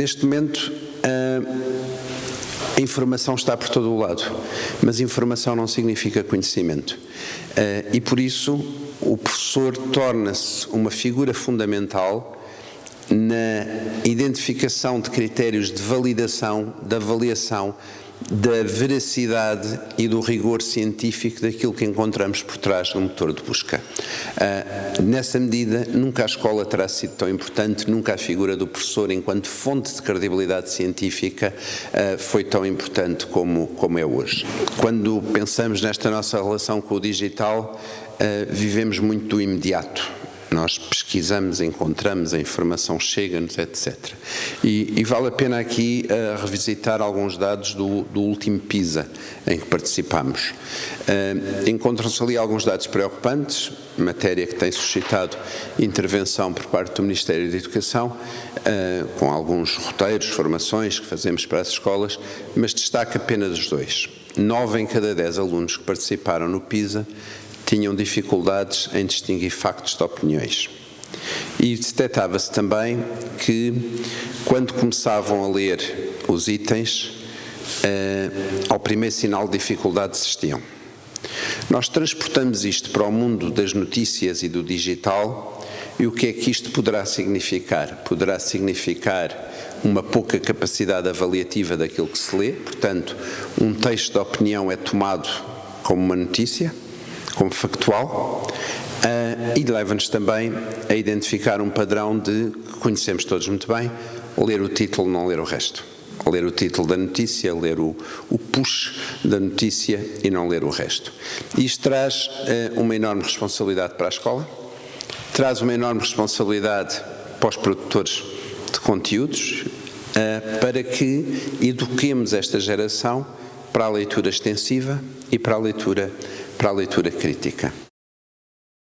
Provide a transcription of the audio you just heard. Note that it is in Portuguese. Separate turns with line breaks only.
Neste momento, a informação está por todo o lado, mas informação não significa conhecimento. E por isso, o professor torna-se uma figura fundamental na identificação de critérios de validação, de avaliação da veracidade e do rigor científico daquilo que encontramos por trás do motor de busca. Uh, nessa medida, nunca a escola terá sido tão importante, nunca a figura do professor enquanto fonte de credibilidade científica uh, foi tão importante como, como é hoje. Quando pensamos nesta nossa relação com o digital, uh, vivemos muito do imediato nós pesquisamos, encontramos, a informação chega-nos, etc. E, e, vale a pena aqui uh, revisitar alguns dados do, do, último PISA em que participamos. Uh, Encontram-se ali alguns dados preocupantes, matéria que tem suscitado intervenção por parte do Ministério da Educação, uh, com alguns roteiros, formações que fazemos para as escolas, mas destaca apenas os dois. Nove em cada dez alunos que participaram no PISA tinham dificuldades em distinguir factos de opiniões. E detectava-se também que, quando começavam a ler os itens, eh, ao primeiro sinal de dificuldade desistiam. Nós transportamos isto para o mundo das notícias e do digital e o que é que isto poderá significar? Poderá significar uma pouca capacidade avaliativa daquilo que se lê, portanto, um texto de opinião é tomado como uma notícia, como factual uh, e leva-nos também a identificar um padrão de que conhecemos todos muito bem, ler o título, não ler o resto. Ler o título da notícia, ler o, o push da notícia e não ler o resto. Isto traz uh, uma enorme responsabilidade para a escola, traz uma enorme responsabilidade para os produtores de conteúdos, uh, para que eduquemos esta geração para a leitura extensiva e para a leitura para a leitura crítica.